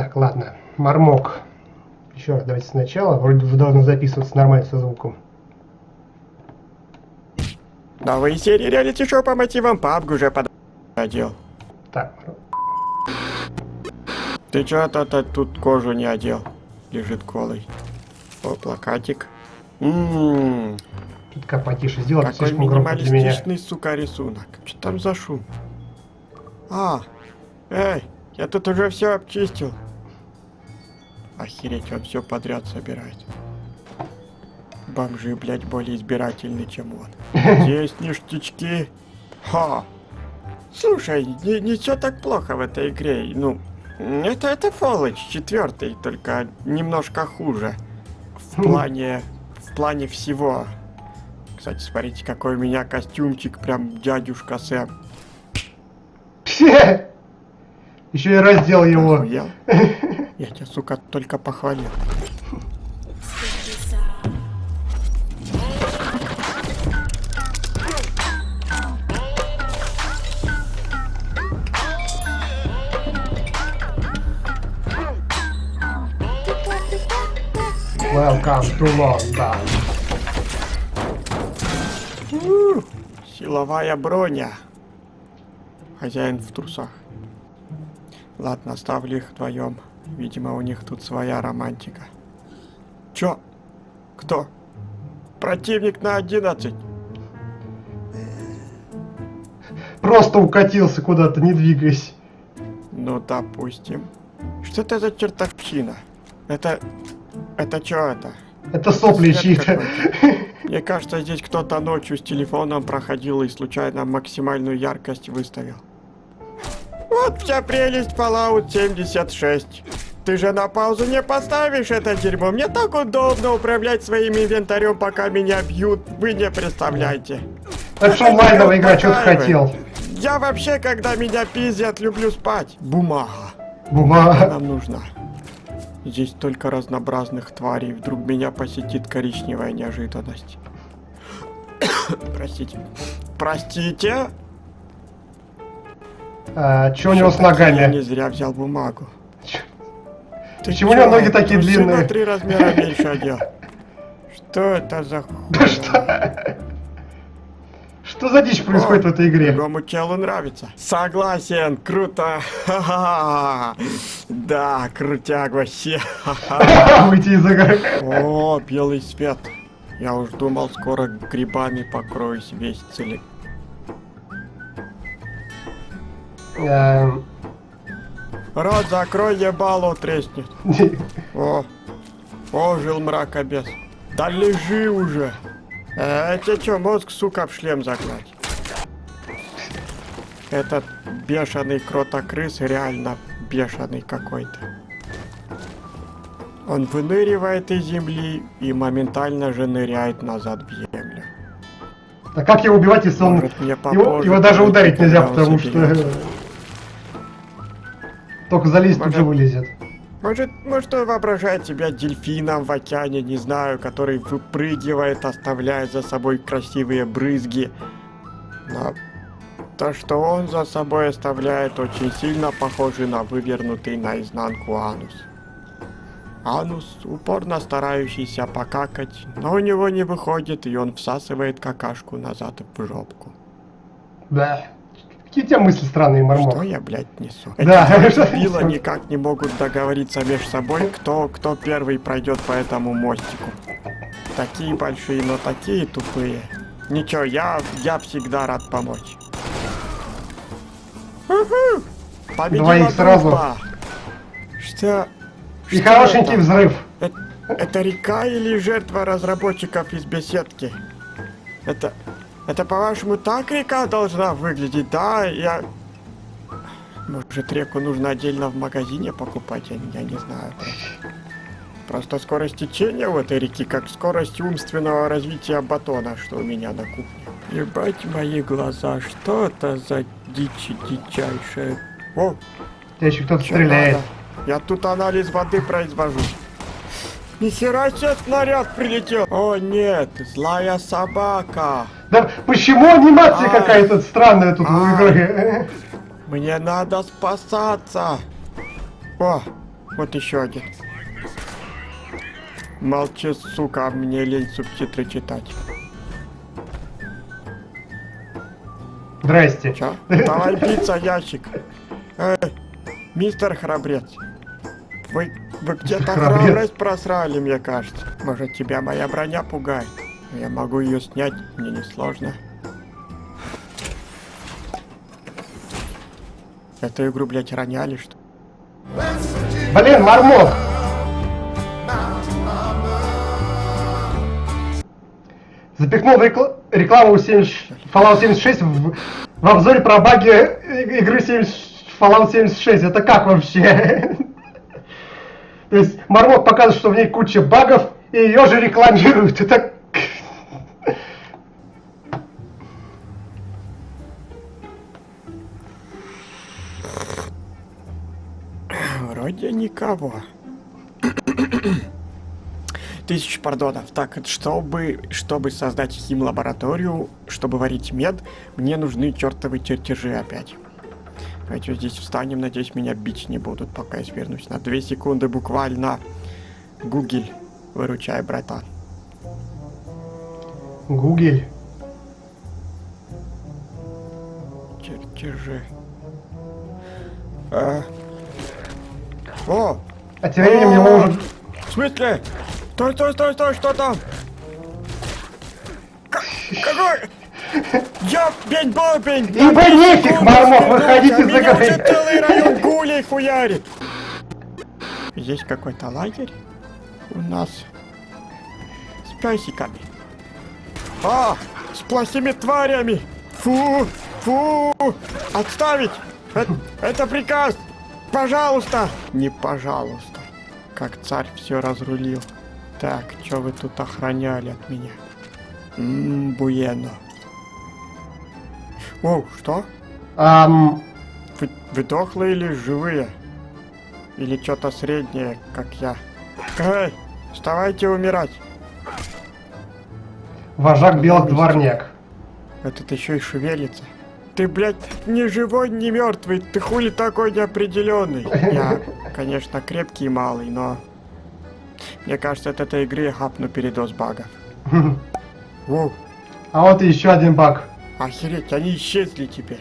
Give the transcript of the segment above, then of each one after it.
Так, ладно. Мармок. Еще раз давайте сначала. Вроде уже должно записываться нормально со звуком. Новые серии реалити-шоу по мотивам PUBG уже пододел. Так, Ты чё то тут кожу не одел? Лежит голый. О, плакатик. Ммм, чутка потише сделать, какой слишком громко для меня. сука, рисунок. Что там за шум? А, эй, я тут уже все обчистил. Охереть, он все подряд собирает. Бомжи, блядь, более избирательны, чем он. Есть ништячки. Ха. Слушай, не, не все так плохо в этой игре. Ну, это, это Fallout 4, только немножко хуже. В плане, в плане всего. Кстати, смотрите, какой у меня костюмчик, прям дядюшка Сэм. Еще и раздел его. Охуел? Я тебя, сука, только похвалил. Welcome to London. Силовая броня. Хозяин в трусах. Ладно, оставлю их вдвоем. Видимо, у них тут своя романтика. Чё? Кто? Противник на 11. Просто укатился куда-то, не двигаясь. Ну, допустим. Что это за чертовщина? Это... Это чё это? Это сопли чьи-то. Мне кажется, здесь кто-то ночью с телефоном проходил и случайно максимальную яркость выставил. Вот вся прелесть Fallout 76. Ты же на паузу не поставишь это дерьмо. Мне так удобно управлять своим инвентарем, пока меня бьют. Вы не представляете. Это что онлайновая игра, что ты хотел? Я вообще, когда меня пиздят, люблю спать. Бумага. Бумага. Нам нужна. Здесь только разнообразных тварей. Вдруг меня посетит коричневая неожиданность. Простите. Простите? А, у него с Всё-таки Я не ногами? зря взял бумагу. Ты Почему у него ноги такие длинные? на три размера меньше одел. Что это за Да что? Что за дичь происходит в этой игре? Другому челу нравится. Согласен, круто. Да, крутяк вообще. Выйти из игры. О, белый свет. Я уж думал, скоро грибами покроюсь весь целик. Рот закрой, ебало треснет. О, ожил мракобес. Да лежи уже. Э, тебе что, мозг, сука, в шлем загнать? Этот бешеный кротокрыс реально бешеный какой-то. Он выныривает из земли и моментально же ныряет назад в землю. А как его убивать, если он... Может, мне Его, попозже его даже ударить нельзя, потому что... Только залезть тут Может, же вылезет. Может, может он воображает себя дельфином в океане, не знаю, который выпрыгивает, оставляя за собой красивые брызги. Но то, что он за собой оставляет, очень сильно похоже на вывернутый наизнанку анус. Анус, упорно старающийся покакать, но у него не выходит, и он всасывает какашку назад в жопку. Да. Какие у тебя мысли странные, Что Мармок? я, блядь, несу? Да, Эти что дебила никак не могут договориться между собой, кто, кто первый пройдет по этому мостику. Такие большие, но такие тупые. Ничего, я, я всегда рад помочь. Уху! Победила Двоих сразу. Что? И что хорошенький это? взрыв. Э- Это река или жертва разработчиков из беседки? Это... Это, по-вашему, так река должна выглядеть? Да, я... Может, реку нужно отдельно в магазине покупать? Я, я не знаю. Просто. Просто скорость течения у этой реки, как скорость умственного развития батона, что у меня на кухне. Ебать мои глаза, что это за дичь дичайшая? О, Тебя еще кто-то стреляет. надо? Я тут анализ воды произвожу. Нихера себе снаряд прилетел. О нет, злая собака. Да почему анимация Ай. какая-то странная тут в Ай. игре? Мне надо спасаться. О, Вот еще один. Молчи, сука, а мне лень субтитры читать. Здрасте. Чё? Давай биться, ящик. Эй, мистер Храбрец. Вы, вы где-то храбрость просрали, мне кажется. Может, тебя моя броня пугает? Я могу ее снять, мне не сложно. Эту игру, блядь, роняли, что? Блин, Мармок! Запихнул рекла- рекламу 70 Fallout 76 в, в обзоре про баги игры 70 Fallout 76. Это как вообще? То есть Мармок показывает, что в ней куча багов, и ее же рекламируют. Это... Вроде никого. Тысяч пардонов. Так, чтобы, чтобы создать хим-лабораторию, чтобы варить мед, мне нужны чертовы чертежи опять. Давайте здесь встанем, надеюсь, меня бить не будут, пока я свернусь. На две секунды буквально. Гугель, выручай, братан. Гугель. Чертежи. А. О! А тем временем его уже... В смысле? Стой, стой, стой, стой, что там? Какой? Я бень бобень! Ибо нефиг, Мармок, выходите за Меня уже грань. целый район гулей хуярит! Есть какой-то лагерь у нас с песиками. А, с плохими тварями! Фу, фу! Отставить! Это, это приказ! Пожалуйста! Не пожалуйста. Как царь все разрулил. Так, что вы тут охраняли от меня? Ммм, буено. О, что? Ам, Вы, вы дохлые или живые? Или что-то среднее, как я? Эй, вставайте умирать. вожак белых дворняк. Этот еще и шевелится. Ты, блядь, ни живой, ни мертвый. Ты хули такой неопределенный? Я, конечно, крепкий и малый, но... Мне кажется, от этой игры я хапну передоз багов. Воу, А вот и еще один баг. охереть, они исчезли теперь.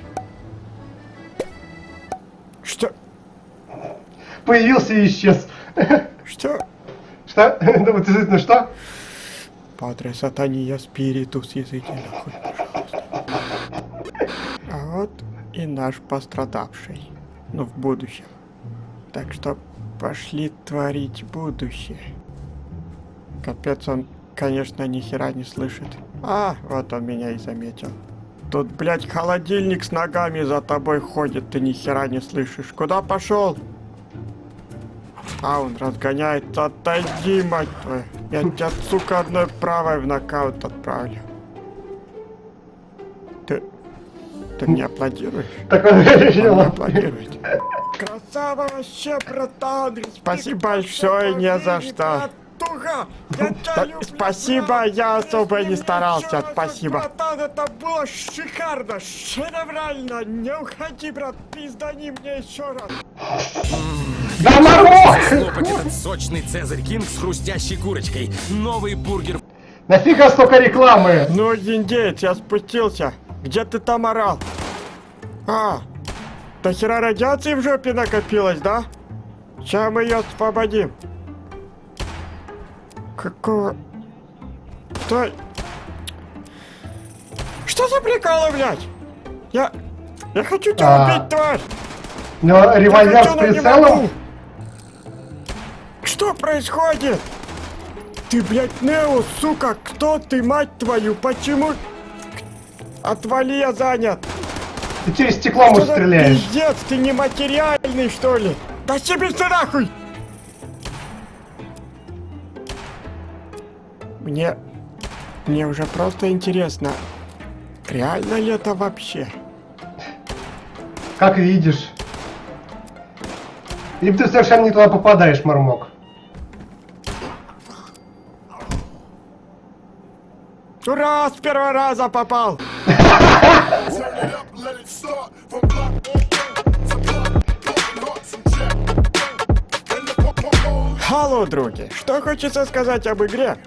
Что? Появился и исчез. Что? Что? Ну вот действительно что? Падре сатания спиритус языки нахуй, вот и наш пострадавший. Но в будущем. Так что пошли творить будущее. Капец, он, конечно, ни хера не слышит. А, вот он меня и заметил. Тут, блядь, холодильник с ногами за тобой ходит, ты ни хера не слышишь. Куда пошел? А, он разгоняется. Отойди, мать твою. Я тебя, сука, одной правой в нокаут отправлю. Ты мне аплодируешь? Так он решил. аплодирует. Красава вообще, братан! Спасибо большое, не за что. Спасибо, я особо не старался, спасибо. Братан, это было шикарно, шедеврально. Не уходи, брат, пиздани мне еще раз. Да! Слопать этот сочный Цезарь Кинг с хрустящей курочкой. Новый бургер Нафига столько рекламы? Ну, индеец, я спустился. Где ты там орал? А, до хера радиации в жопе накопилось, да? Сейчас мы ее освободим. Какого... Стой! Что за приколы, блядь? Я... Я хочу тебя А. убить, тварь! Но Я револьвер с прицелом? Что происходит? Ты, блядь, Нео, сука, кто ты, мать твою? Почему? Отвали, я занят. Ты через стекло за стреляешь. пиздец, ты нематериальный, что ли? Да себе ты нахуй! Мне... Мне уже просто интересно, реально ли это вообще? Как видишь. Либо ты совершенно не туда попадаешь, Мармок. Ура, с первого раза попал! полудруги. Что хочется сказать об игре?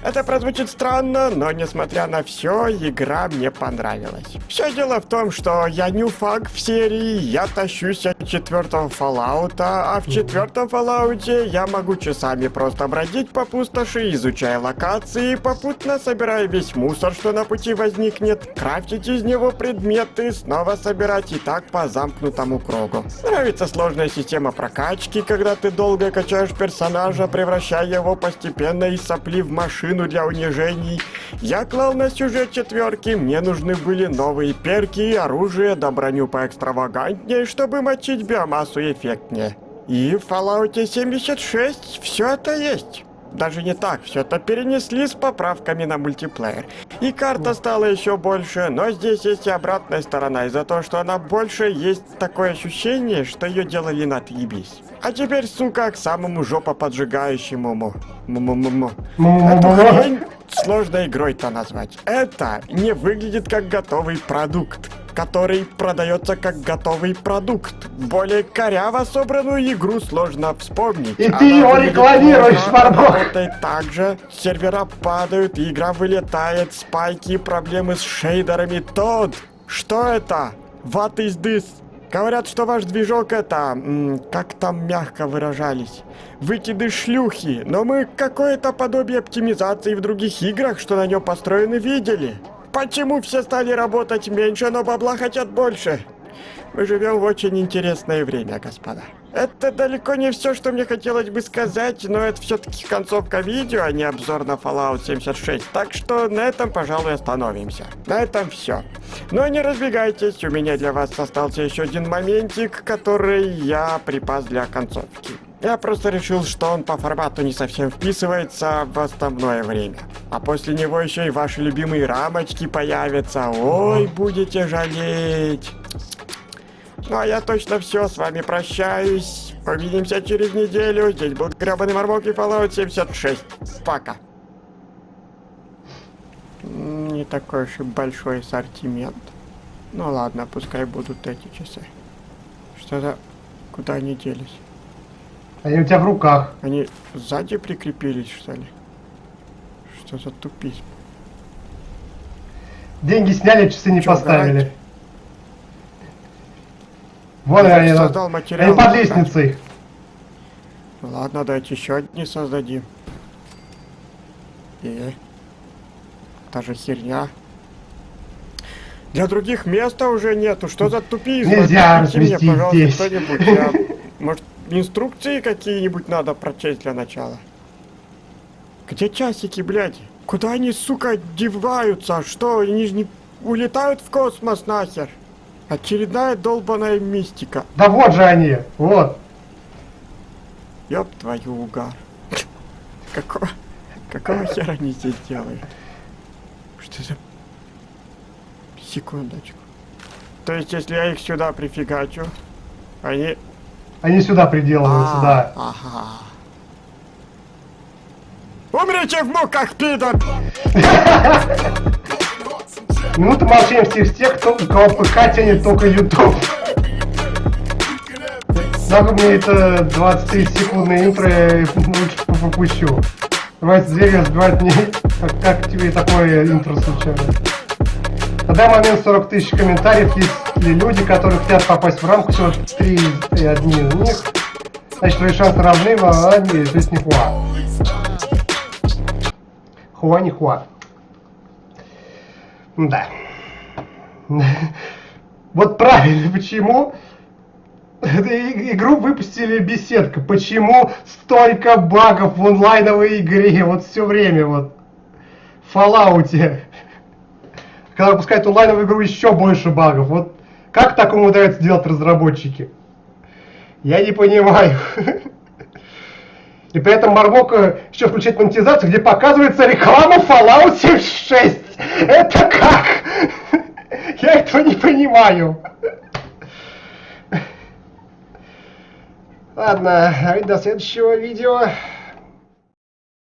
Это прозвучит странно, но несмотря на все, игра мне понравилась. Все дело в том, что я нюфаг в серии, я тащусь от четвертого Fallout, а в четвертом Fallout я могу часами просто бродить по пустоши, изучая локации, попутно собирая весь мусор, что на пути возникнет, крафтить из него предметы, снова собирать и так по замкнутому кругу. Нравится сложная система прокачки, когда ты долго качаешь персонажа, превращая его постепенно из сопли в машину для унижений. Я клал на сюжет четверки, мне нужны были новые перки, оружие да броню поэкстравагантнее, чтобы мочить биомассу эффектнее. И в Fallout 76 все это есть. Даже не так, все это перенесли с поправками на мультиплеер. И карта стала еще больше, но здесь есть и обратная сторона. Из-за того, что она больше, есть такое ощущение, что ее делали на отъебись. А теперь, сука, к самому жопа поджигающему. Му-му-му-му. Эту хрень сложно игрой-то назвать. Это не выглядит как готовый продукт который продается как готовый продукт. Более коряво собранную игру сложно вспомнить. И ты его рекламируешь, Марбок! Работает так же, сервера падают, игра вылетает, спайки, проблемы с шейдерами. Тод, что это? What is this? Говорят, что ваш движок это, как там мягко выражались, выкиды шлюхи, но мы какое-то подобие оптимизации в других играх, что на нем построены, видели. Почему все стали работать меньше, но бабла хотят больше? Мы живем в очень интересное время, господа. Это далеко не все, что мне хотелось бы сказать, но это все-таки концовка видео, а не обзор на Fallout 76. Так что на этом, пожалуй, остановимся. На этом все. Но не разбегайтесь, у меня для вас остался еще один моментик, который я припас для концовки. Я просто решил, что он по формату не совсем вписывается в основное время. А после него еще и ваши любимые рамочки появятся. Ой, будете жалеть. Ну а я точно все, с вами прощаюсь. Увидимся через неделю. Здесь был гребаный Мармок и Fallout 76. Пока. Не такой уж и большой ассортимент. Ну ладно, пускай будут эти часы. Что-то... Куда они делись? Они у тебя в руках. Они сзади прикрепились, что ли? Что за тупизм? Деньги сняли, часы не Чё, поставили. гарантия? Вон Я они, создал они материал. под лестницей. Ладно, давайте еще одни создадим. И... Та же херня. Для других места уже нету. Что за тупизм? Нельзя мне, разместить пожалуйста, здесь. кто-нибудь. Я- Может, инструкции какие-нибудь надо прочесть для начала? Где часики, блядь? Куда они, сука, деваются? Что, они же не улетают в космос нахер? Очередная долбаная мистика. Да вот же они, вот. Ёб твою угар. Какого, какого хера они здесь делают? Что за... Секундочку. То есть, если я их сюда прифигачу, они... Они сюда приделываются, А, да. Ага. Умрите в муках, пидор! Минута молчания всех тех, кто, у кого ПК тянет только YouTube. Нахуй мне это 23 секундное интро, я лучше попущу. Давайте двери разбивать не... Как, как тебе такое интро случайно? На данный момент 40 тысяч комментариев, есть ли люди, которые хотят попасть в рамку, всего 3 и одни из них. Значит, твои шансы равны, а не, то есть не хуа. Хуа не хуа. Да. Вот правильно, почему игру выпустили беседка? Почему столько багов в онлайновой игре? Вот все время вот. В Fallout. Когда выпускают онлайновую игру, еще больше багов. Вот как так умудряются делать разработчики? Я не понимаю. И при этом Мармок э, еще включает монетизацию, где показывается реклама Fallout 76. Это как? Я этого не понимаю. Ладно, до следующего видео.